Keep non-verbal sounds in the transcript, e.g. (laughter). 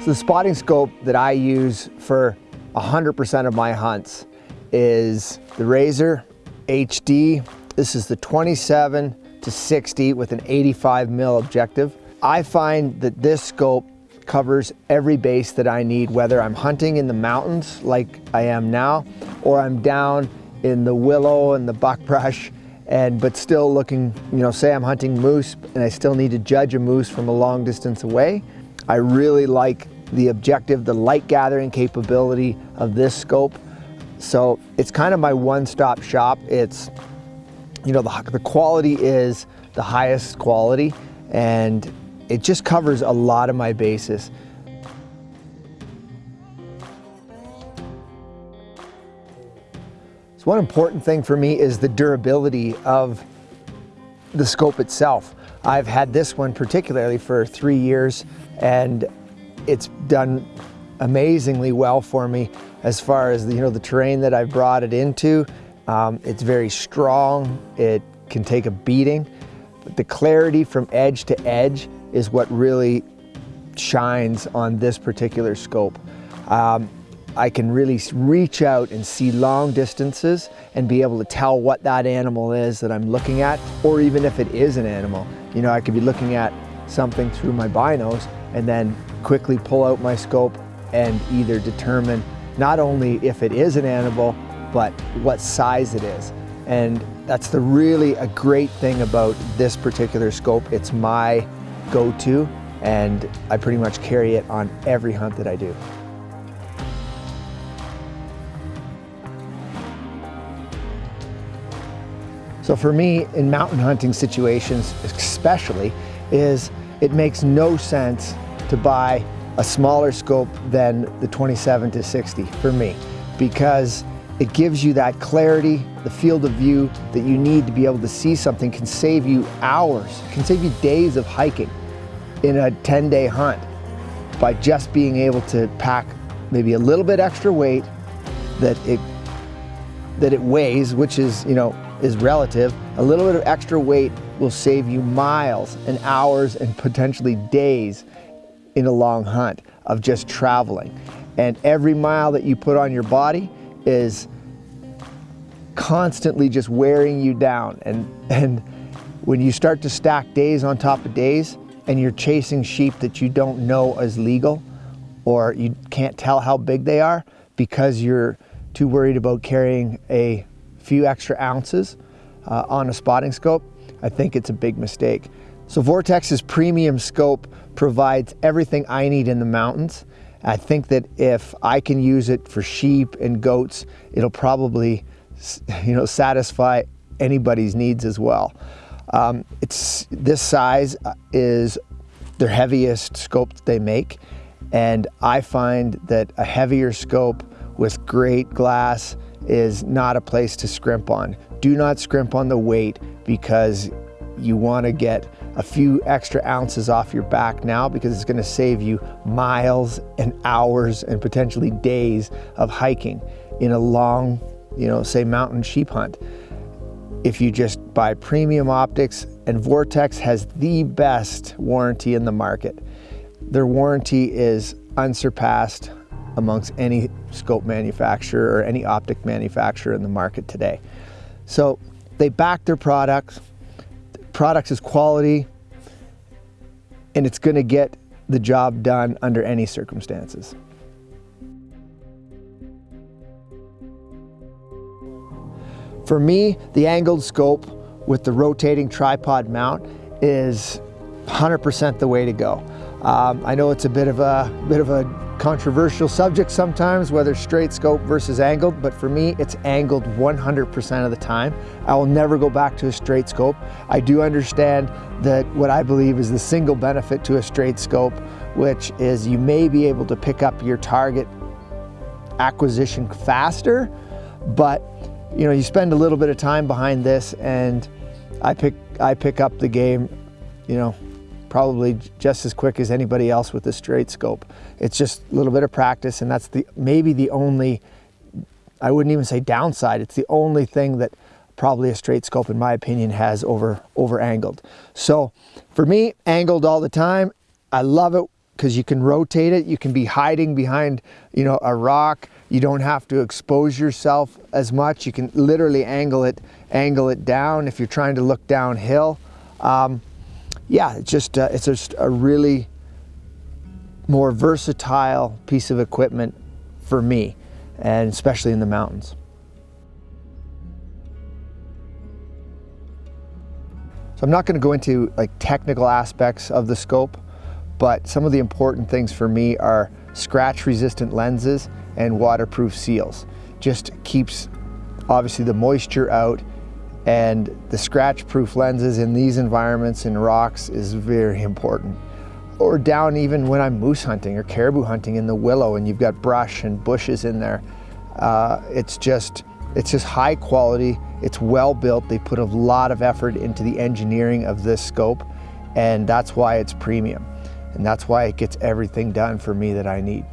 So the spotting scope that I use for 100% of my hunts is the Razor HD. This is the 27 to 60 with an 85 mil objective. I find that this scope covers every base that I need, whether I'm hunting in the mountains like I am now, or I'm down in the willow and the buckbrush and but still looking, you know, say I'm hunting moose and I still need to judge a moose from a long distance away. I really like the objective, the light gathering capability of this scope. So it's kind of my one-stop shop. It's, you know, the, the quality is the highest quality and it just covers a lot of my bases. So one important thing for me is the durability of the scope itself. I've had this one particularly for three years and it's done amazingly well for me as far as the, you know, the terrain that I've brought it into. Um, it's very strong, it can take a beating, but the clarity from edge to edge is what really shines on this particular scope. Um, I can really reach out and see long distances and be able to tell what that animal is that I'm looking at, or even if it is an animal. You know, I could be looking at something through my binos and then quickly pull out my scope and either determine not only if it is an animal, but what size it is. And that's the really a great thing about this particular scope. It's my go-to and I pretty much carry it on every hunt that I do. So for me, in mountain hunting situations especially, is it makes no sense to buy a smaller scope than the 27 to 60 for me because it gives you that clarity, the field of view that you need to be able to see something can save you hours, can save you days of hiking in a 10 day hunt by just being able to pack maybe a little bit extra weight that it that it weighs, which is, you know, is relative. A little bit of extra weight will save you miles and hours and potentially days in a long hunt of just traveling. And every mile that you put on your body is constantly just wearing you down. And, and when you start to stack days on top of days and you're chasing sheep that you don't know is legal or you can't tell how big they are because you're too worried about carrying a few extra ounces uh, on a spotting scope, I think it's a big mistake. So Vortex's premium scope provides everything I need in the mountains. I think that if I can use it for sheep and goats, it'll probably (laughs) you know, satisfy anybody's needs as well. Um, it's, this size uh, is their heaviest scope that they make. And I find that a heavier scope with great glass is not a place to scrimp on. Do not scrimp on the weight because you want to get a few extra ounces off your back now because it's going to save you miles and hours and potentially days of hiking in a long, you know, say mountain sheep hunt. If you just buy premium optics and Vortex has the best warranty in the market. Their warranty is unsurpassed amongst any scope manufacturer or any optic manufacturer in the market today. So they back their products, products is quality, and it's gonna get the job done under any circumstances. For me, the angled scope with the rotating tripod mount is 100% the way to go. Um, I know it's a bit of a bit of a controversial subject sometimes, whether straight scope versus angled, but for me, it's angled 100% of the time. I will never go back to a straight scope. I do understand that what I believe is the single benefit to a straight scope, which is you may be able to pick up your target acquisition faster, but you know, you spend a little bit of time behind this and I pick, I pick up the game, you know, probably just as quick as anybody else with a straight scope. It's just a little bit of practice and that's the maybe the only, I wouldn't even say downside, it's the only thing that probably a straight scope in my opinion has over, over angled. So for me, angled all the time. I love it because you can rotate it. You can be hiding behind, you know, a rock. You don't have to expose yourself as much. You can literally angle it, angle it down if you're trying to look downhill. Um, yeah, it's just uh, it's just a really more versatile piece of equipment for me, and especially in the mountains. So I'm not going to go into like technical aspects of the scope, but some of the important things for me are scratch resistant lenses and waterproof seals. Just keeps obviously the moisture out and the scratch proof lenses in these environments in rocks is very important. Or down even when I'm moose hunting or caribou hunting in the willow and you've got brush and bushes in there. Uh, it's just it's just high quality, it's well built, they put a lot of effort into the engineering of this scope and that's why it's premium. And that's why it gets everything done for me that I need.